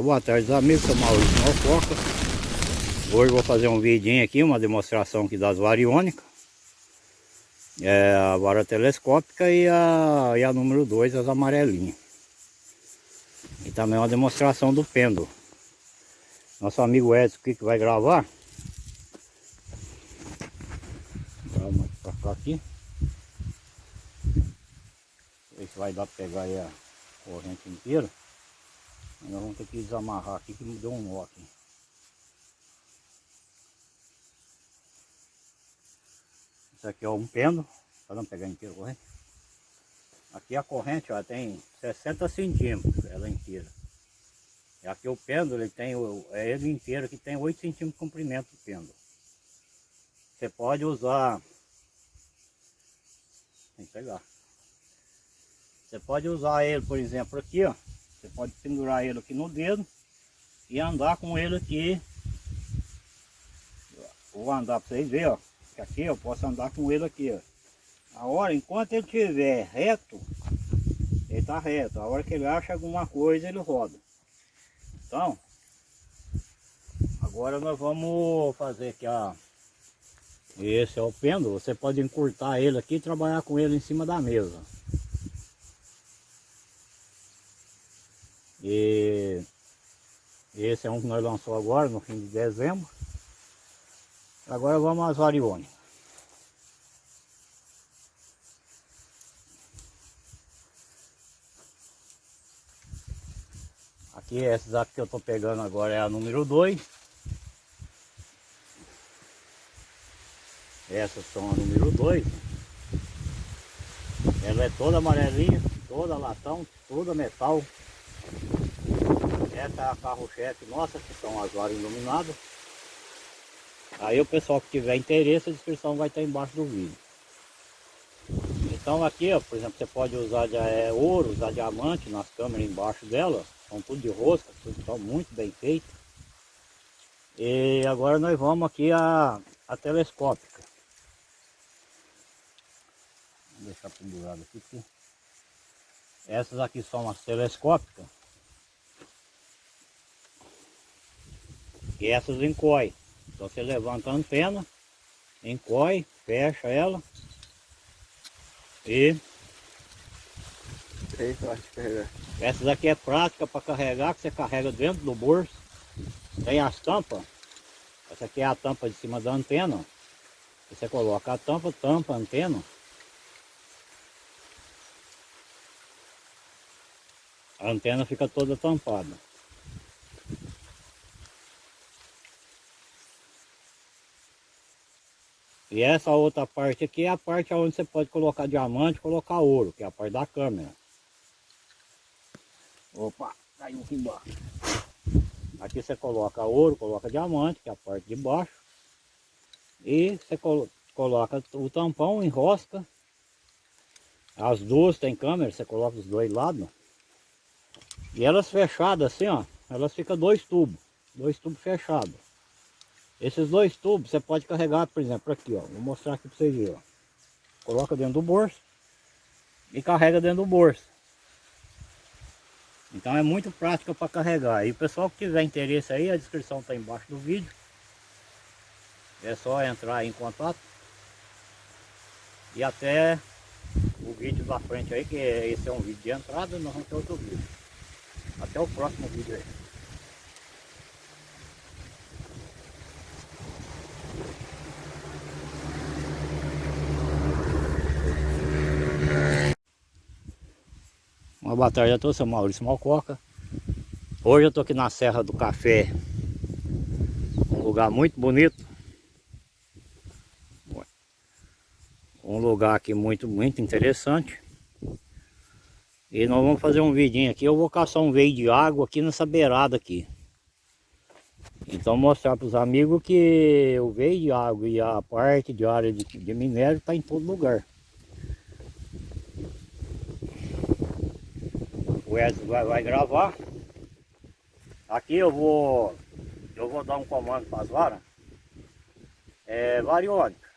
boa tarde amigos, sou Maurício Malfoca. Hoje vou fazer um vidinho aqui, uma demonstração aqui das variônicas. É A vara telescópica e a, e a número 2, as amarelinhas. E também uma demonstração do pêndulo. Nosso amigo Edson aqui que vai gravar? Vamos pra cá aqui. Ver se vai dar pra pegar aí a corrente inteira nós vamos ter que desamarrar aqui que me deu um nó aqui. Isso aqui é um pêndulo, para não pegar inteiro corrente. Aqui a corrente ó, tem 60 centímetros, ela inteira. E aqui o pêndulo, ele tem, é ele inteiro que tem 8 centímetros de comprimento o pêndulo. Você pode usar, tem que pegar. Você pode usar ele, por exemplo, aqui, ó. Você pode pendurar ele aqui no dedo e andar com ele aqui. Vou andar para vocês verem, ó. Que aqui eu posso andar com ele aqui, ó. A hora, enquanto ele estiver reto, ele está reto. A hora que ele acha alguma coisa, ele roda. Então, agora nós vamos fazer aqui a... Esse é o pêndulo, você pode encurtar ele aqui e trabalhar com ele em cima da mesa. E esse é um que nós lançamos agora, no fim de dezembro. Agora vamos às variônicas. Aqui, essas aqui que eu estou pegando agora é a número 2. Essas são a número 2. Ela é toda amarelinha, toda latão, toda metal. Essa é a carro-chefe nossa, que são as varas iluminadas. Aí o pessoal que tiver interesse, a descrição vai estar embaixo do vídeo. Então aqui, ó, por exemplo, você pode usar de, é, ouro, usar diamante nas câmeras embaixo dela. São tudo de rosca, tudo estão muito bem feito. E agora nós vamos aqui a, a telescópica. Vou deixar pendurado aqui. Essas aqui são as telescópicas. Essas encoy. Então você levanta a antena, encoy, fecha ela e essas aqui é prática para carregar, que você carrega dentro do bolso. Tem as tampas. Essa aqui é a tampa de cima da antena. Você coloca a tampa, tampa a antena. A antena fica toda tampada. E essa outra parte aqui é a parte onde você pode colocar diamante, colocar ouro, que é a parte da câmera. Opa, caiu aqui embaixo. Aqui você coloca ouro, coloca diamante, que é a parte de baixo. E você coloca o tampão, enrosca. As duas tem câmera, você coloca os dois lados. E elas fechadas assim, ó, elas ficam dois tubos, dois tubos fechados. Esses dois tubos você pode carregar, por exemplo, aqui, ó. Vou mostrar aqui para vocês verem, ó. Coloca dentro do bolso e carrega dentro do bolso. Então é muito prática para carregar. E o pessoal que tiver interesse aí, a descrição está embaixo do vídeo. É só entrar em contato. E até o vídeo da frente aí, que esse é um vídeo de entrada, nós vamos ter outro vídeo. Até o próximo vídeo aí. Uma boa tarde a todos, sou Maurício Malcoca. Hoje eu estou aqui na Serra do Café, um lugar muito bonito. Um lugar aqui muito, muito interessante. E nós vamos fazer um vidinho aqui, eu vou caçar um veio de água aqui nessa beirada aqui. Então mostrar para os amigos que o veio de água e a parte de área de, de minério está em todo lugar. O Edson vai, vai gravar. Aqui eu vou, eu vou dar um comando para as varas. É, variônica.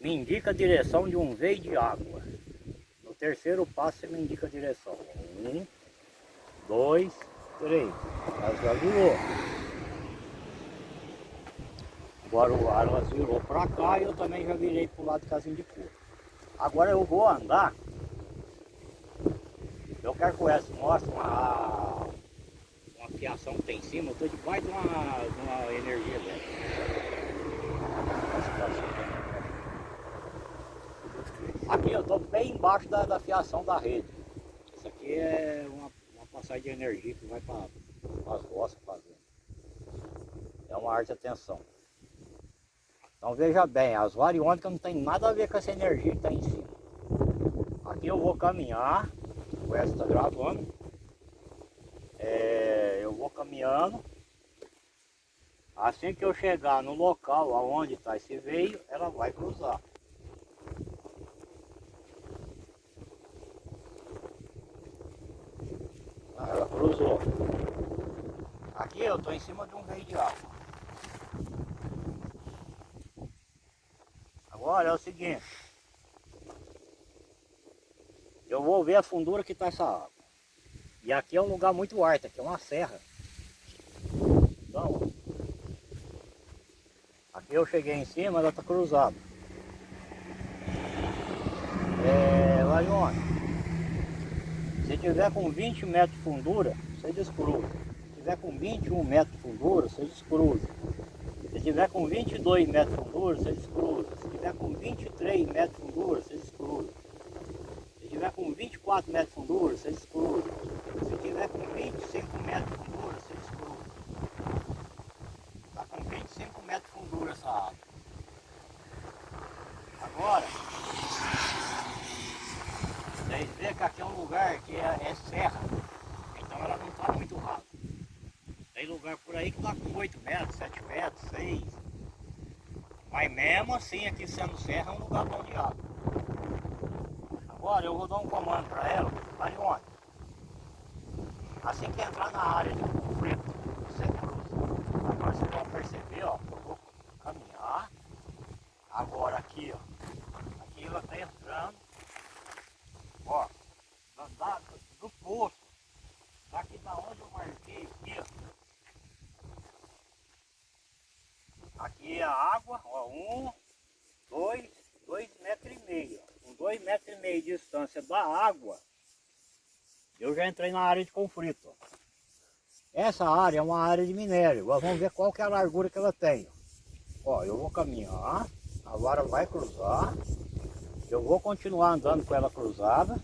Me indica a direção de um veio de água. No terceiro passo você me indica a direção. Um, dois, Três. Já virou. Agora o aro virou pra cá e eu também já virei pro lado do casinho de couro. Agora eu vou andar. Eu quero que o mostre uma, uma fiação que tem em cima. Eu estou debaixo de uma, de uma energia dela. Aqui eu estou bem embaixo da, da fiação da rede. Isso aqui é uma, uma passagem de energia que vai para as roças fazendo. É uma arte de atenção. Então veja bem, as variônicas não tem nada a ver com essa energia que está em cima. Aqui eu vou caminhar, o Wes está gravando. É, eu vou caminhando. Assim que eu chegar no local aonde está esse veio, ela vai cruzar. Ah, ela cruzou. Aqui eu estou em cima de um veio de água. Agora é o seguinte. Eu vou ver a fundura que está essa água. E aqui é um lugar muito alto, aqui é uma serra. Então, aqui eu cheguei em cima, ela está cruzada. É, Larione, se tiver com 20 metros de fundura, você descruza. Se tiver com 21 metros de fundura, você descruza. Se tiver com 22 metros de fundura, você descruza. Se tiver com 23 metros de fundura, você tiver com 24 metros de fundura, você descruza. Se tiver com 25 metros de fundura, você descruza. Está com 25 metros de fundura essa água. Agora, vocês veem que aqui é um lugar que é, é serra. Então ela não está muito rasa. Tem lugar por aí que está com 8 metros, 7 metros, 6. Mas mesmo assim, aqui sendo serra, é um lugar bom de água. Agora eu vou dar um comando para ela, Marione. Assim que entrar na área de conflito, você cruza. Agora vocês vão perceber, ó, eu vou caminhar. Agora aqui, ó. Aqui ela está entrando. Ó, da, do poço. Daqui da onde eu marquei aqui, ó. Aqui é a água, ó, um, dois, dois metros e meio. Com dois metros e meio de distância da água, eu já entrei na área de conflito. Essa área é uma área de minério. Vamos ver qual que é a largura que ela tem. Ó, eu vou caminhar, a vara vai cruzar. Eu vou continuar andando com ela cruzada.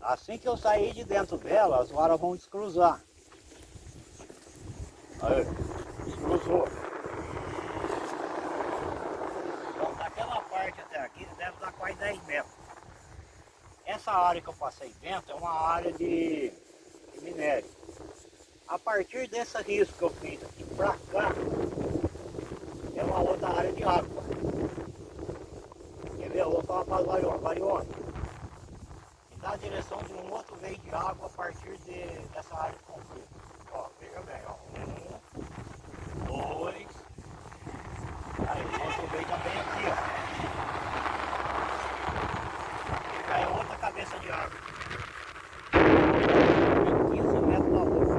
Assim que eu sair de dentro dela, as varas vão descruzar. Aí, descruzou. Então daquela parte até aqui deve dar quase 10 metros. Essa área que eu passei dentro é uma área de, de minério. A partir desse risco que eu fiz aqui pra cá, é uma outra área de água. Quer ver? Eu vou falar para variônicas. Variônica, que dá a direção de um outro veio de água a partir de, dessa área de conflito. Ó, veja bem, ó. Um, dois. Aí o outro veio também aqui, ó. E já é outra cabeça de água. 15 metros da outra.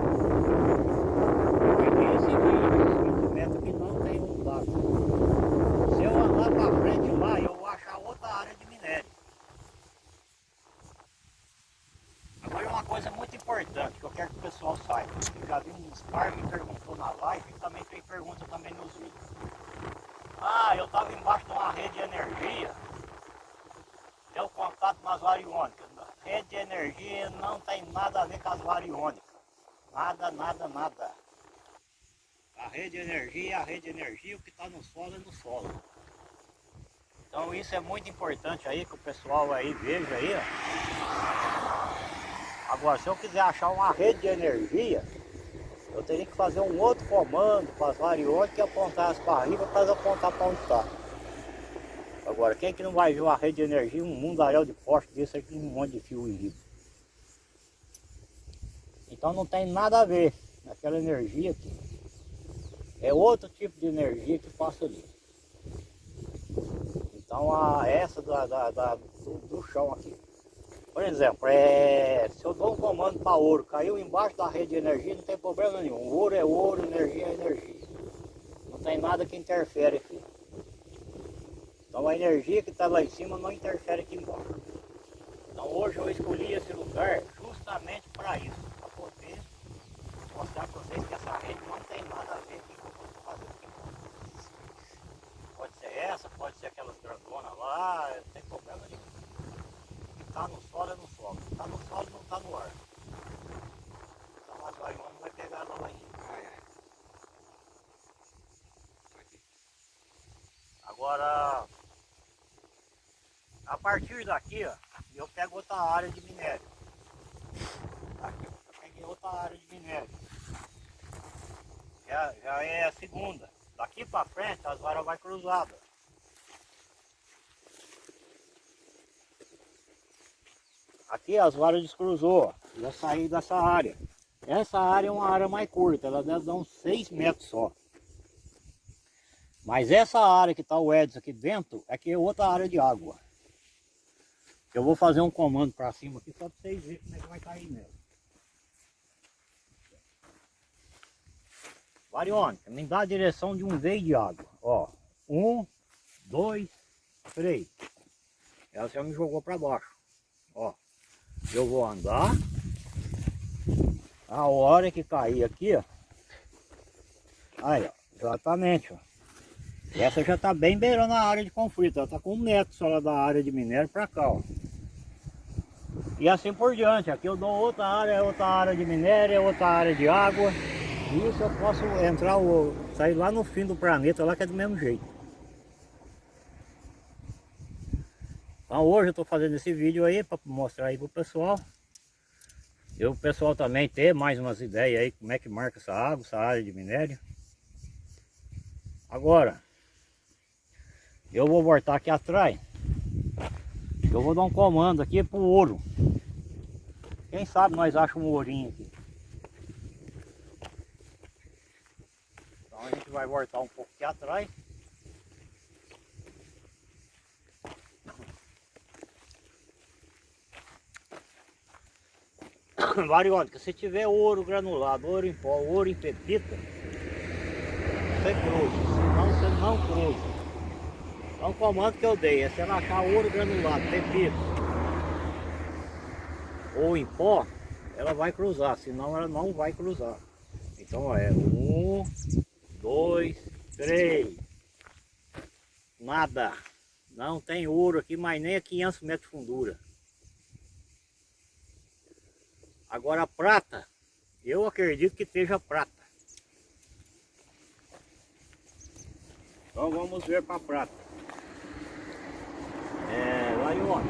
Porque esse veio de 15 metros que não tem um lado. Se eu andar para frente lá, eu vou achar outra área de minério. Agora uma coisa muito importante que eu quero que o pessoal saiba. Eu já vi uns par que perguntou na live e também fez pergunta também nos vídeos. Ah, eu estava embaixo de uma rede de energia. Deu contato nas variônicas. Rede de energia não tem nada a ver com as variônicas. Nada, nada, nada. A rede de energia é a rede de energia, o que está no solo é no solo. Então isso é muito importante aí que o pessoal aí veja aí, ó. Agora se eu quiser achar uma rede de energia, eu teria que fazer um outro comando para as variônicas e apontar as barrigas para apontar para onde está. Agora, quem que não vai ver uma rede de energia, um mundaréu de poste desse aqui, um monte de fio em Então não tem nada a ver naquela energia aqui. É outro tipo de energia que passa ali. Então a, essa da, da, da do, do chão aqui. Por exemplo, é, se eu dou um comando para ouro, caiu embaixo da rede de energia, não tem problema nenhum. Ouro é ouro, energia é energia. Não tem nada que interfere aqui. Então a energia que está lá em cima não interfere aqui embaixo. Então hoje eu escolhi esse lugar justamente para isso, para poder mostrar para vocês que essa rede não tem nada a ver com o que eu estou fazendo aqui. Pode ser essa, pode ser aquelas grandonas lá, não tem problema está no solo é no solo, está no solo não está no ar. Então as vaionas vai pegar ela lá ainda. Agora, a partir daqui, ó, eu pego outra área de minério. Aqui, eu peguei outra área de minério. Já, já é a segunda. Daqui para frente as varas vai cruzadas. Aqui as varas descruzou, já saí dessa área. Essa área é uma área mais curta, ela deve dar uns 6 metros só. Mas essa área que está o Edson aqui dentro, é que é outra área de água. Eu vou fazer um comando para cima aqui só para vocês verem como é que vai cair nela. Variônica, me dá a direção de um veio de água. Ó, um, dois, três. Ela já me jogou para baixo. Ó, eu vou andar. A hora que cair aqui, ó. Aí, ó, exatamente, ó. Essa já está bem beirando a área de conflito, ela está com um metro só da área de minério para cá, ó. E assim por diante, aqui eu dou outra área, outra área de minério, outra área de água. Isso eu posso entrar, sair lá no fim do planeta, lá que é do mesmo jeito. Então hoje eu estou fazendo esse vídeo aí para mostrar aí pro pessoal. E o pessoal também ter mais umas ideias aí como é que marca essa água, essa área de minério. Agora, eu vou voltar aqui atrás. Eu vou dar um comando aqui pro ouro. Quem sabe nós achamos um ourinho aqui. Então a gente vai voltar um pouco aqui atrás. Variônica, se tiver ouro granulado, ouro em pó, ouro em pepita, você cruza, senão você não cruza. É um comando que eu dei, é se ela achar ouro granulado, pepito ou em pó, ela vai cruzar, senão ela não vai cruzar. Então é um, dois, três. Nada. Não tem ouro aqui, mas nem a 500 metros de fundura. Agora a prata, eu acredito que esteja prata. Então vamos ver para a prata. É, Laione,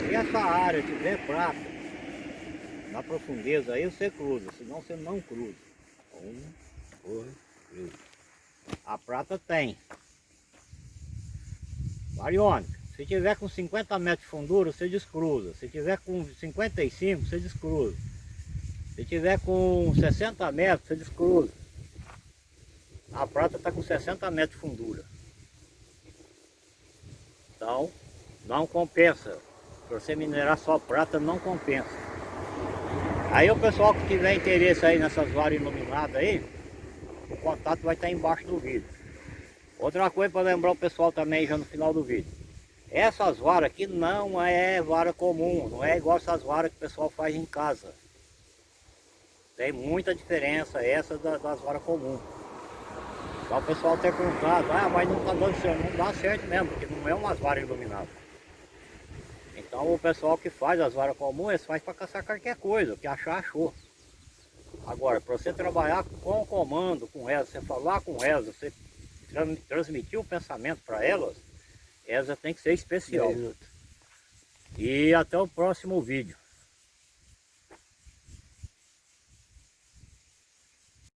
se essa área tiver prata, na profundeza aí você cruza, senão você não cruza. Um, dois, três. A prata tem. Variônica, se tiver com 50 metros de fundura, você descruza. Se tiver com 55, você descruza. Se tiver com 60 metros, você descruza. A prata está com 60 metros de fundura. Então, não compensa. Para você minerar só prata não compensa. Aí o pessoal que tiver interesse aí nessas varas iluminadas aí, o contato vai estar embaixo do vídeo. Outra coisa para lembrar o pessoal também já no final do vídeo. Essas varas aqui não é vara comum, não é igual essas varas que o pessoal faz em casa. Tem muita diferença essa das, varas comuns. Só o pessoal ter perguntado, ah, mas não está dando certo. Não dá certo mesmo, porque não é umas varas iluminadas. Então o pessoal que faz as varas comuns, eles faz para caçar qualquer coisa, o que achar, achou. Agora, para você trabalhar com comando, com elas, você falar com elas, você transmitir o pensamento para elas, essa tem que ser especial. E até o próximo vídeo.